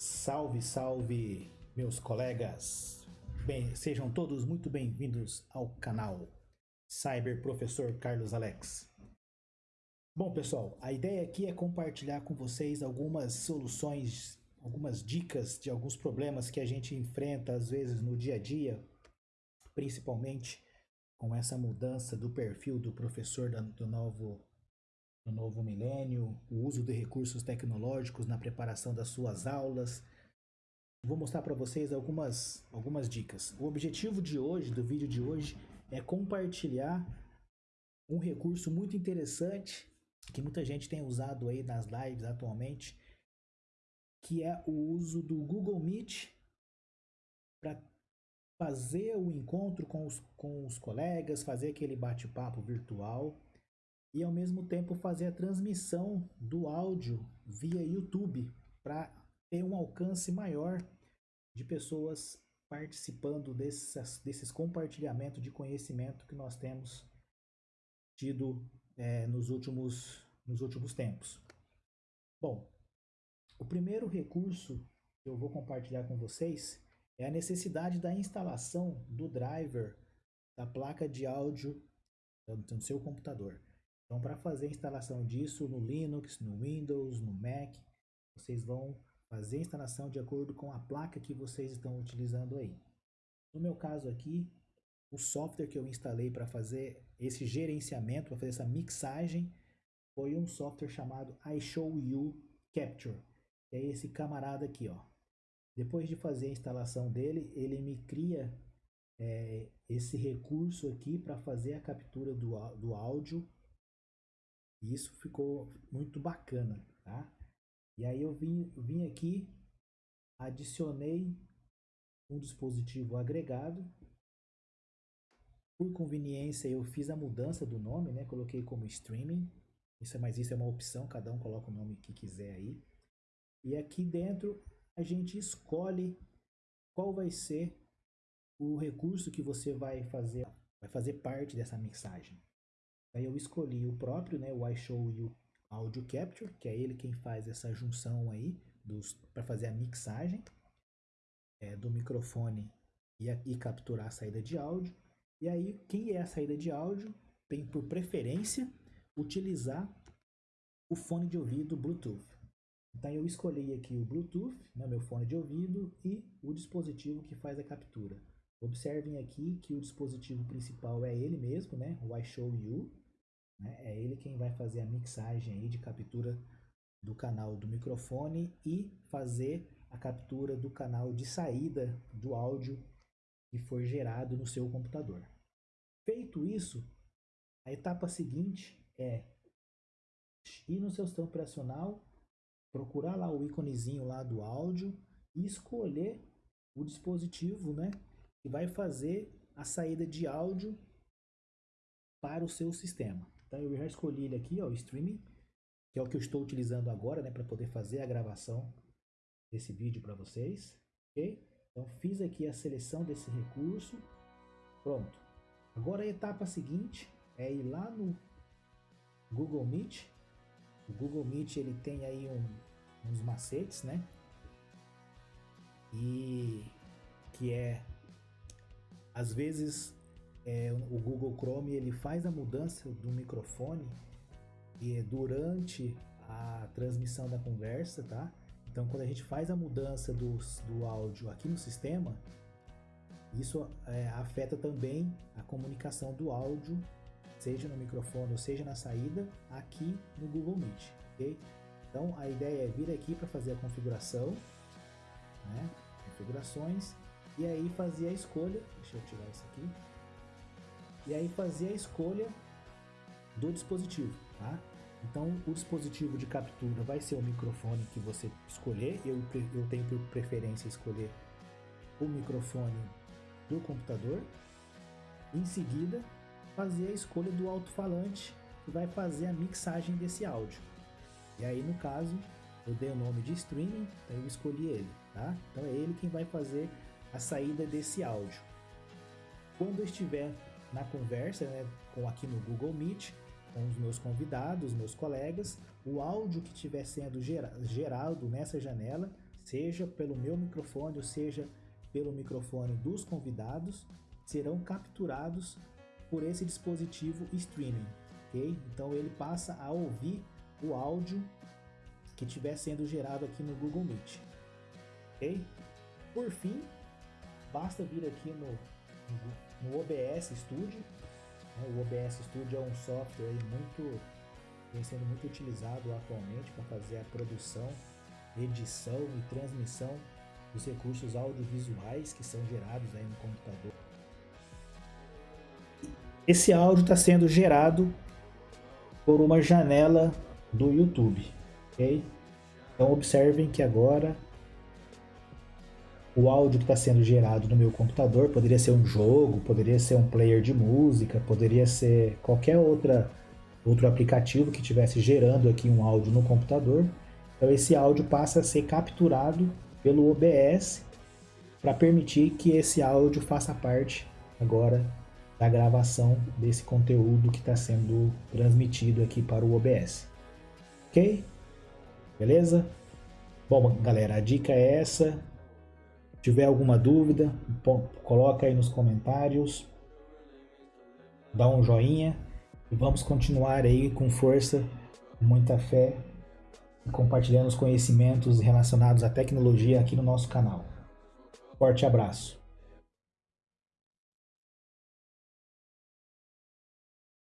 Salve, salve, meus colegas! Bem, sejam todos muito bem-vindos ao canal Cyber Professor Carlos Alex. Bom, pessoal, a ideia aqui é compartilhar com vocês algumas soluções, algumas dicas de alguns problemas que a gente enfrenta às vezes no dia a dia, principalmente com essa mudança do perfil do professor do novo no novo milênio, o uso de recursos tecnológicos na preparação das suas aulas. Vou mostrar para vocês algumas, algumas dicas. O objetivo de hoje, do vídeo de hoje, é compartilhar um recurso muito interessante que muita gente tem usado aí nas lives atualmente, que é o uso do Google Meet para fazer o encontro com os, com os colegas, fazer aquele bate-papo virtual e ao mesmo tempo fazer a transmissão do áudio via YouTube para ter um alcance maior de pessoas participando desses, desses compartilhamentos de conhecimento que nós temos tido é, nos, últimos, nos últimos tempos. Bom, o primeiro recurso que eu vou compartilhar com vocês é a necessidade da instalação do driver da placa de áudio no seu computador. Então, para fazer a instalação disso no Linux, no Windows, no Mac, vocês vão fazer a instalação de acordo com a placa que vocês estão utilizando aí. No meu caso aqui, o software que eu instalei para fazer esse gerenciamento, para fazer essa mixagem, foi um software chamado iShowU Capture. Que é esse camarada aqui, ó. Depois de fazer a instalação dele, ele me cria é, esse recurso aqui para fazer a captura do, do áudio e isso ficou muito bacana, tá? E aí eu vim, vim aqui, adicionei um dispositivo agregado. Por conveniência eu fiz a mudança do nome, né? Coloquei como streaming. Isso é, mas isso é uma opção, cada um coloca o nome que quiser aí. E aqui dentro a gente escolhe qual vai ser o recurso que você vai fazer, vai fazer parte dessa mixagem. Aí eu escolhi o próprio, né, o iShow Audio Capture, que é ele quem faz essa junção aí para fazer a mixagem é, do microfone e, a, e capturar a saída de áudio. E aí, quem é a saída de áudio tem por preferência utilizar o fone de ouvido Bluetooth. Então eu escolhi aqui o Bluetooth, né, meu fone de ouvido, e o dispositivo que faz a captura. Observem aqui que o dispositivo principal é ele mesmo, né, o iShowU. Né? É ele quem vai fazer a mixagem aí de captura do canal do microfone e fazer a captura do canal de saída do áudio que foi gerado no seu computador. Feito isso, a etapa seguinte é ir no seu sistema operacional, procurar lá o íconezinho lá do áudio e escolher o dispositivo né, que vai fazer a saída de áudio para o seu sistema. Então eu já escolhi ele aqui, ó, o streaming, que é o que eu estou utilizando agora, né, para poder fazer a gravação desse vídeo para vocês, ok? Então fiz aqui a seleção desse recurso, pronto. Agora a etapa seguinte é ir lá no Google Meet. O Google Meet ele tem aí um, uns macetes, né? E que é às vezes é, o Google Chrome ele faz a mudança do microfone e durante a transmissão da conversa, tá? Então, quando a gente faz a mudança do, do áudio aqui no sistema, isso é, afeta também a comunicação do áudio, seja no microfone ou seja na saída, aqui no Google Meet, ok? Então, a ideia é vir aqui para fazer a configuração, né? Configurações, e aí fazer a escolha, deixa eu tirar isso aqui, e aí fazer a escolha do dispositivo, tá? Então, o dispositivo de captura vai ser o microfone que você escolher. Eu, eu tenho por preferência escolher o microfone do computador. Em seguida, fazer a escolha do alto-falante que vai fazer a mixagem desse áudio. E aí, no caso, eu dei o nome de streaming, então eu escolhi ele, tá? Então é ele quem vai fazer a saída desse áudio. Quando estiver na conversa, né, com aqui no Google Meet, com os meus convidados, meus colegas, o áudio que estiver sendo gerado nessa janela seja pelo meu microfone ou seja pelo microfone dos convidados, serão capturados por esse dispositivo streaming, ok? Então ele passa a ouvir o áudio que estiver sendo gerado aqui no Google Meet, ok? Por fim, basta vir aqui no, no OBS Studio. Né? O OBS Studio é um software muito vem sendo muito utilizado atualmente para fazer a produção, edição e transmissão dos recursos audiovisuais que são gerados aí no computador. Esse áudio está sendo gerado por uma janela do YouTube, ok? Então observem que agora o áudio que está sendo gerado no meu computador poderia ser um jogo, poderia ser um player de música, poderia ser qualquer outra outro aplicativo que estivesse gerando aqui um áudio no computador. Então esse áudio passa a ser capturado pelo OBS para permitir que esse áudio faça parte agora da gravação desse conteúdo que está sendo transmitido aqui para o OBS. Ok? Beleza? Bom, galera, a dica é essa. Tiver alguma dúvida, coloca aí nos comentários. Dá um joinha. E vamos continuar aí com força, muita fé, compartilhando os conhecimentos relacionados à tecnologia aqui no nosso canal. Forte abraço!